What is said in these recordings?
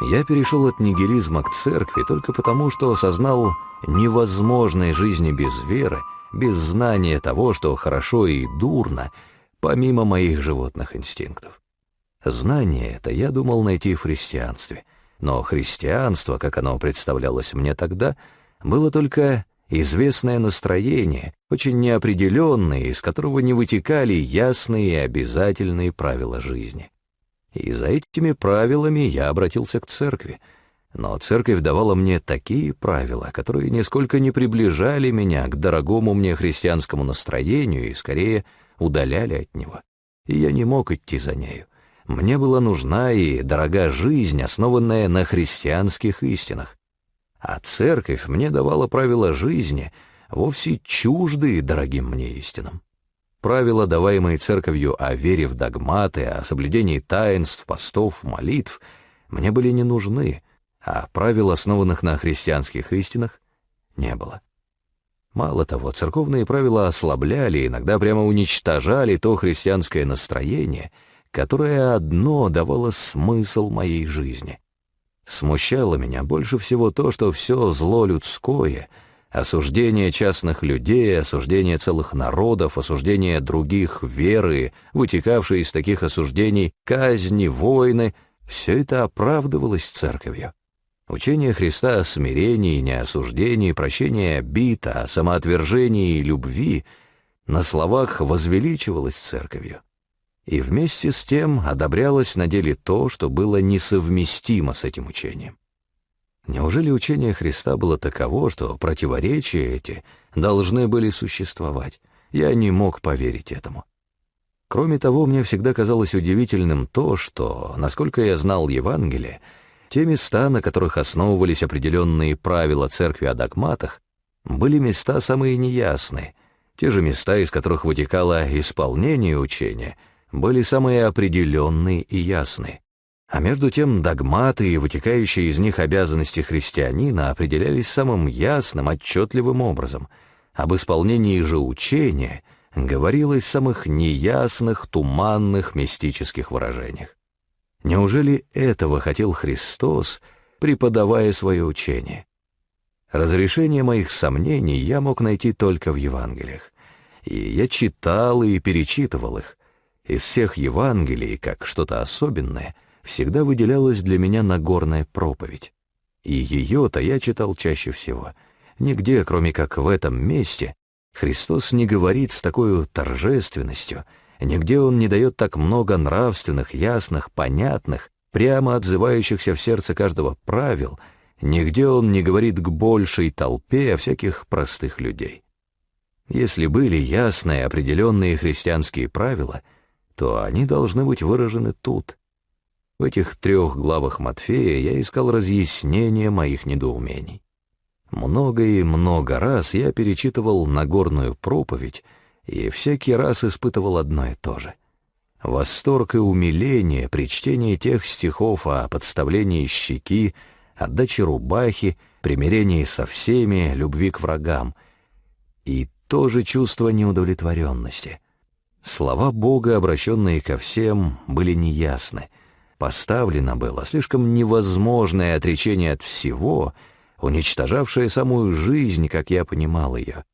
Я перешел от нигилизма к церкви только потому, что осознал невозможной жизни без веры, без знания того, что хорошо и дурно, помимо моих животных инстинктов. Знание это я думал найти в христианстве, но христианство, как оно представлялось мне тогда, было только известное настроение, очень неопределенное, из которого не вытекали ясные и обязательные правила жизни. И за этими правилами я обратился к церкви, но церковь давала мне такие правила, которые нисколько не приближали меня к дорогому мне христианскому настроению и скорее удаляли от него. И я не мог идти за нею. Мне была нужна и дорога жизнь, основанная на христианских истинах. А церковь мне давала правила жизни, вовсе чуждые дорогим мне истинам. Правила, даваемые церковью о вере в догматы, о соблюдении таинств, постов, молитв, мне были не нужны, а правил, основанных на христианских истинах, не было. Мало того, церковные правила ослабляли, иногда прямо уничтожали то христианское настроение, которое одно давало смысл моей жизни. Смущало меня больше всего то, что все зло людское, осуждение частных людей, осуждение целых народов, осуждение других веры, вытекавшие из таких осуждений казни, войны, все это оправдывалось церковью. Учение Христа о смирении, неосуждении, прощении обид, о самоотвержении и любви на словах возвеличивалось церковью и вместе с тем одобрялось на деле то, что было несовместимо с этим учением. Неужели учение Христа было таково, что противоречия эти должны были существовать? Я не мог поверить этому. Кроме того, мне всегда казалось удивительным то, что, насколько я знал Евангелие, те места, на которых основывались определенные правила церкви о догматах, были места самые неясные, те же места, из которых вытекало исполнение учения — были самые определенные и ясные. А между тем догматы и вытекающие из них обязанности христианина определялись самым ясным, отчетливым образом. Об исполнении же учения говорилось в самых неясных, туманных, мистических выражениях. Неужели этого хотел Христос, преподавая свое учение? Разрешение моих сомнений я мог найти только в Евангелиях. И я читал и перечитывал их, из всех Евангелий, как что-то особенное, всегда выделялась для меня Нагорная проповедь. И ее-то я читал чаще всего. Нигде, кроме как в этом месте, Христос не говорит с такой торжественностью, нигде Он не дает так много нравственных, ясных, понятных, прямо отзывающихся в сердце каждого правил, нигде Он не говорит к большей толпе о всяких простых людей. Если были ясные определенные христианские правила — то они должны быть выражены тут. В этих трех главах Матфея я искал разъяснение моих недоумений. Много и много раз я перечитывал Нагорную проповедь и всякий раз испытывал одно и то же. Восторг и умиление при чтении тех стихов о подставлении щеки, отдаче рубахи, примирении со всеми, любви к врагам. И то же чувство неудовлетворенности — Слова Бога, обращенные ко всем, были неясны. Поставлено было слишком невозможное отречение от всего, уничтожавшее самую жизнь, как я понимал ее.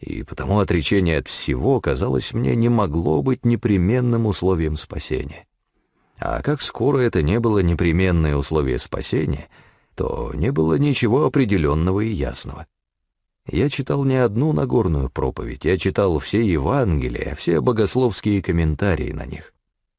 И потому отречение от всего, казалось мне, не могло быть непременным условием спасения. А как скоро это не было непременное условие спасения, то не было ничего определенного и ясного. Я читал не одну Нагорную проповедь, я читал все Евангелия, все богословские комментарии на них.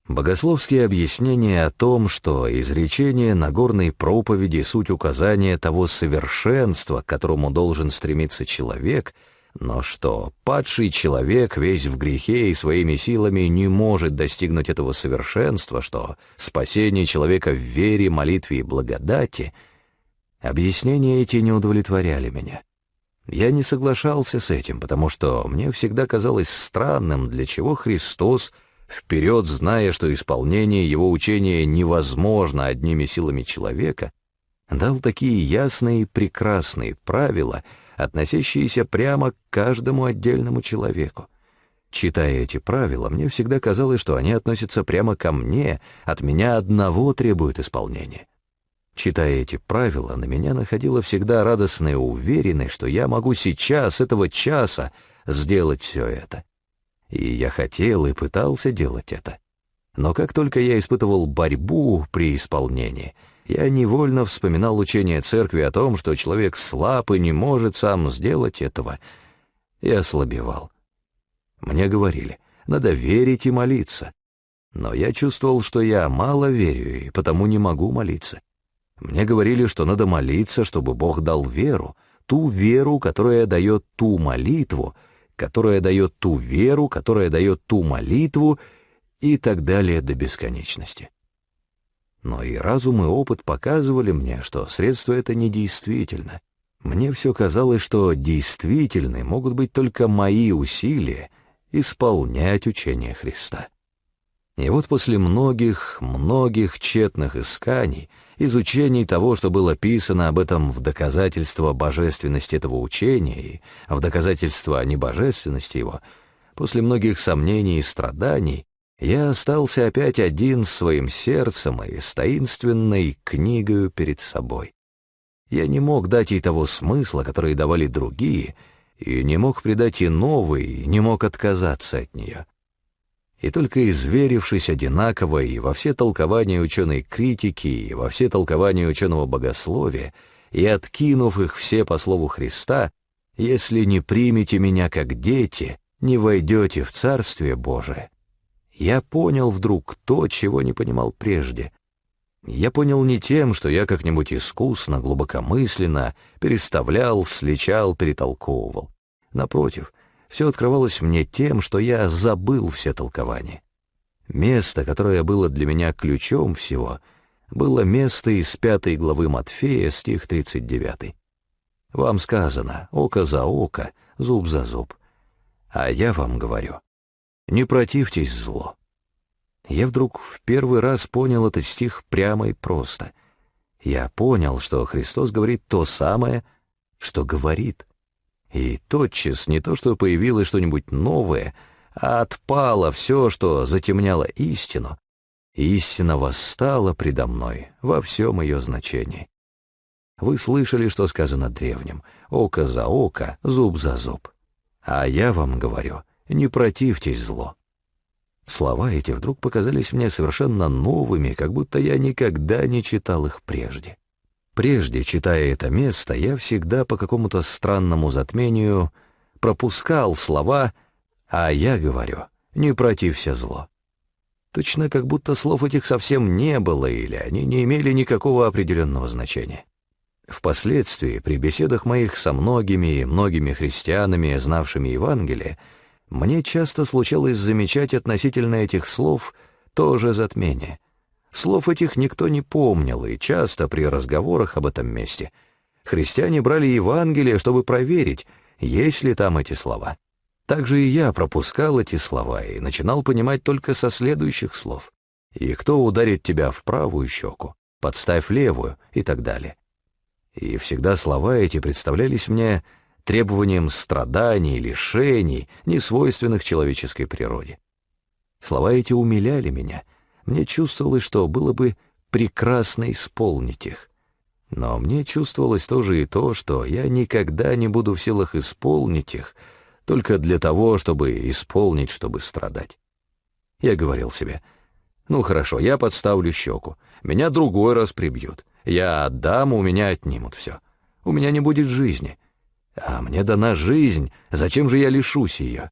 Богословские объяснения о том, что изречение Нагорной проповеди — суть указания того совершенства, к которому должен стремиться человек, но что падший человек весь в грехе и своими силами не может достигнуть этого совершенства, что спасение человека в вере, молитве и благодати — объяснения эти не удовлетворяли меня. Я не соглашался с этим, потому что мне всегда казалось странным, для чего Христос, вперед зная, что исполнение его учения невозможно одними силами человека, дал такие ясные и прекрасные правила, относящиеся прямо к каждому отдельному человеку. Читая эти правила, мне всегда казалось, что они относятся прямо ко мне, от меня одного требуют исполнения. Читая эти правила, на меня находила всегда радостная уверенность, что я могу сейчас, этого часа, сделать все это. И я хотел и пытался делать это. Но как только я испытывал борьбу при исполнении, я невольно вспоминал учение церкви о том, что человек слаб и не может сам сделать этого, и ослабевал. Мне говорили, надо верить и молиться. Но я чувствовал, что я мало верю, и потому не могу молиться. Мне говорили, что надо молиться, чтобы Бог дал веру, ту веру, которая дает ту молитву, которая дает ту веру, которая дает ту молитву, и так далее до бесконечности. Но и разум и опыт показывали мне, что средство это недействительно. Мне все казалось, что действительны могут быть только мои усилия исполнять учение Христа. И вот после многих, многих тщетных исканий, изучений того, что было писано об этом в доказательство божественности этого учения и в доказательство небожественности его, после многих сомнений и страданий, я остался опять один с своим сердцем и с таинственной книгою перед собой. Я не мог дать ей того смысла, который давали другие, и не мог придать и новый, и не мог отказаться от нее. И только изверившись одинаково и во все толкования ученой критики, и во все толкования ученого богословия, и откинув их все по слову Христа, если не примете меня как дети, не войдете в Царствие Божие, я понял вдруг то, чего не понимал прежде. Я понял не тем, что я как-нибудь искусно, глубокомысленно переставлял, сличал, перетолковывал. Напротив, все открывалось мне тем, что я забыл все толкования. Место, которое было для меня ключом всего, было место из пятой главы Матфея, стих 39. Вам сказано «око за око, зуб за зуб». А я вам говорю, не противьтесь зло. Я вдруг в первый раз понял этот стих прямо и просто. Я понял, что Христос говорит то самое, что говорит. И тотчас не то, что появилось что-нибудь новое, а отпало все, что затемняло истину. Истина восстала предо мной во всем ее значении. Вы слышали, что сказано древним «око за око, зуб за зуб». А я вам говорю — не противьтесь зло. Слова эти вдруг показались мне совершенно новыми, как будто я никогда не читал их прежде. Прежде, читая это место, я всегда по какому-то странному затмению пропускал слова «а я говорю, не протився зло». Точно как будто слов этих совсем не было или они не имели никакого определенного значения. Впоследствии, при беседах моих со многими и многими христианами, знавшими Евангелие, мне часто случалось замечать относительно этих слов тоже затмение. Слов этих никто не помнил, и часто при разговорах об этом месте христиане брали Евангелие, чтобы проверить, есть ли там эти слова. Также и я пропускал эти слова и начинал понимать только со следующих слов. «И кто ударит тебя в правую щеку? Подставь левую» и так далее. И всегда слова эти представлялись мне требованием страданий, лишений, несвойственных человеческой природе. Слова эти умиляли меня. Мне чувствовалось, что было бы прекрасно исполнить их. Но мне чувствовалось тоже и то, что я никогда не буду в силах исполнить их, только для того, чтобы исполнить, чтобы страдать. Я говорил себе, ну хорошо, я подставлю щеку, меня другой раз прибьют, я отдам, у меня отнимут все. У меня не будет жизни, а мне дана жизнь, зачем же я лишусь ее?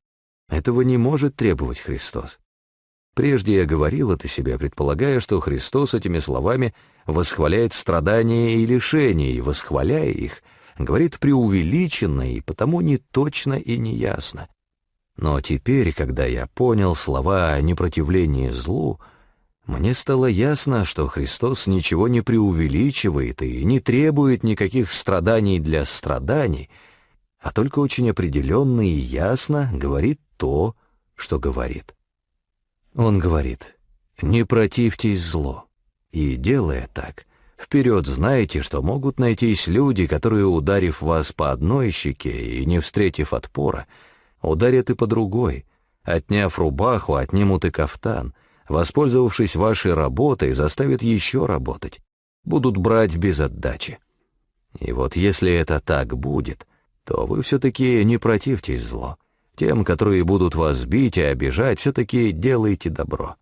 Этого не может требовать Христос. Прежде я говорил это себе, предполагая, что Христос этими словами восхваляет страдания и лишения, и, восхваляя их, говорит преувеличенно и потому не точно и не ясно. Но теперь, когда я понял слова о непротивлении злу, мне стало ясно, что Христос ничего не преувеличивает и не требует никаких страданий для страданий — а только очень определенно и ясно говорит то, что говорит. Он говорит, не противьтесь зло, и, делая так, вперед знаете, что могут найтись люди, которые, ударив вас по одной щеке и не встретив отпора, ударят и по другой, отняв рубаху, отнимут и кафтан, воспользовавшись вашей работой, заставят еще работать, будут брать без отдачи. И вот если это так будет, то вы все-таки не противьтесь зло. Тем, которые будут вас бить и обижать, все-таки делайте добро.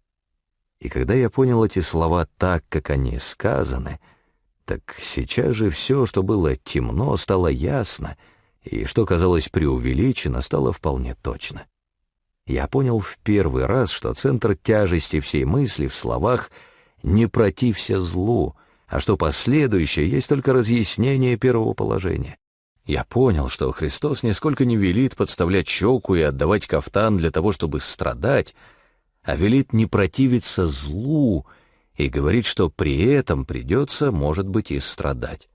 И когда я понял эти слова так, как они сказаны, так сейчас же все, что было темно, стало ясно, и что казалось преувеличено, стало вполне точно. Я понял в первый раз, что центр тяжести всей мысли в словах «не протився злу», а что последующее есть только разъяснение первого положения. Я понял, что Христос нисколько не велит подставлять щеку и отдавать кафтан для того, чтобы страдать, а велит не противиться злу и говорит, что при этом придется, может быть, и страдать.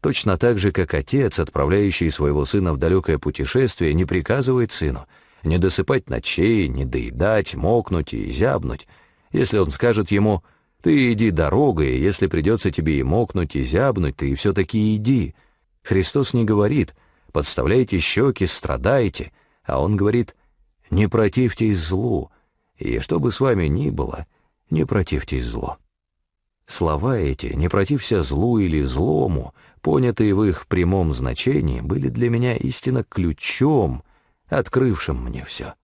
Точно так же, как отец, отправляющий своего сына в далекое путешествие, не приказывает сыну не досыпать ночей, не доедать, мокнуть и зябнуть, если он скажет ему «ты иди дорогой, если придется тебе и мокнуть, и зябнуть, ты все-таки иди». Христос не говорит «подставляйте щеки, страдайте», а Он говорит «не противьтесь злу», и что бы с вами ни было, не противьтесь злу. Слова эти «не протився злу» или «злому», понятые в их прямом значении, были для меня истинно ключом, открывшим мне все.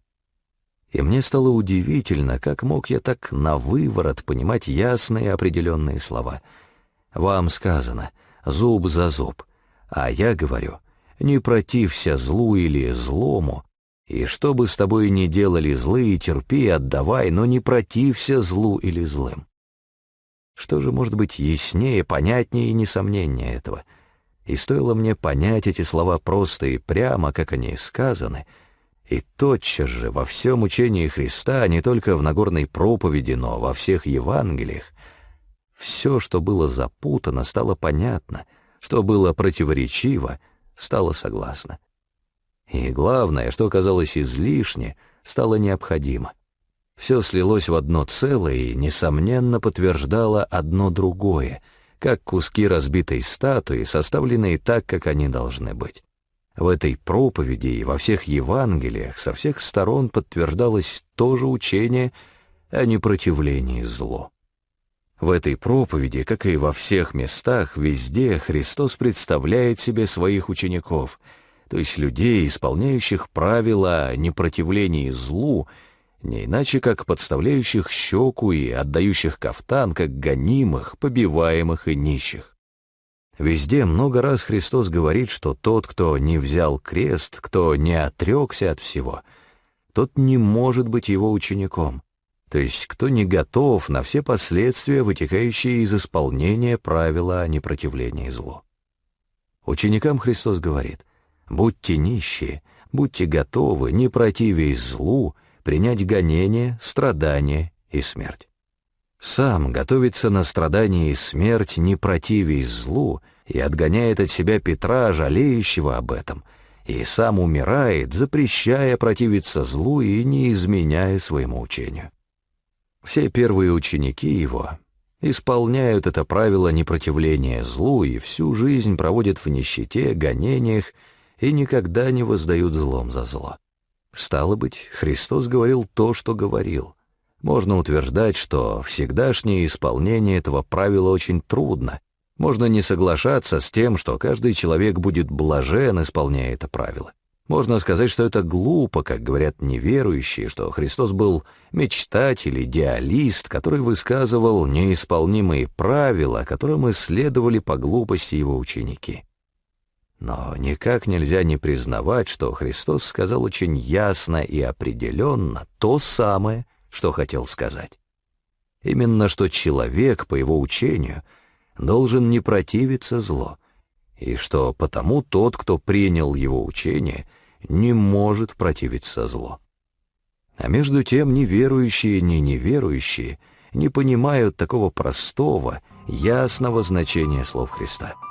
И мне стало удивительно, как мог я так на выворот понимать ясные определенные слова. «Вам сказано, зуб за зуб», а я говорю, «не протився злу или злому, и что бы с тобой ни делали злые, терпи, отдавай, но не протився злу или злым. Что же может быть яснее, понятнее и несомненнее этого? И стоило мне понять эти слова просто и прямо, как они сказаны, и тотчас же во всем учении Христа, не только в Нагорной проповеди, но во всех Евангелиях, все, что было запутано, стало понятно, что было противоречиво, стало согласно. И главное, что казалось излишне, стало необходимо. Все слилось в одно целое и, несомненно, подтверждало одно другое, как куски разбитой статуи, составленные так, как они должны быть. В этой проповеди и во всех Евангелиях со всех сторон подтверждалось то же учение о непротивлении злу. В этой проповеди, как и во всех местах, везде Христос представляет себе своих учеников — то есть людей, исполняющих правила о непротивлении злу, не иначе как подставляющих щеку и отдающих кафтан, как гонимых, побиваемых и нищих. Везде много раз Христос говорит, что тот, кто не взял крест, кто не отрекся от всего, тот не может быть его учеником, то есть кто не готов на все последствия, вытекающие из исполнения правила о непротивлении злу. Ученикам Христос говорит — Будьте нищие, будьте готовы, не противясь злу, принять гонение, страдания и смерть. Сам готовится на страдания и смерть, не противясь злу, и отгоняет от себя Петра, жалеющего об этом, и сам умирает, запрещая противиться злу и не изменяя своему учению. Все первые ученики его исполняют это правило непротивления злу и всю жизнь проводят в нищете, гонениях и никогда не воздают злом за зло. Стало быть, Христос говорил то, что говорил. Можно утверждать, что всегдашнее исполнение этого правила очень трудно. Можно не соглашаться с тем, что каждый человек будет блажен, исполняя это правило. Можно сказать, что это глупо, как говорят неверующие, что Христос был мечтатель, идеалист, который высказывал неисполнимые правила, которым исследовали по глупости его ученики. Но никак нельзя не признавать, что Христос сказал очень ясно и определенно то самое, что хотел сказать. Именно что человек, по его учению, должен не противиться зло, и что потому тот, кто принял его учение, не может противиться зло. А между тем ни верующие, ни неверующие не понимают такого простого, ясного значения слов Христа —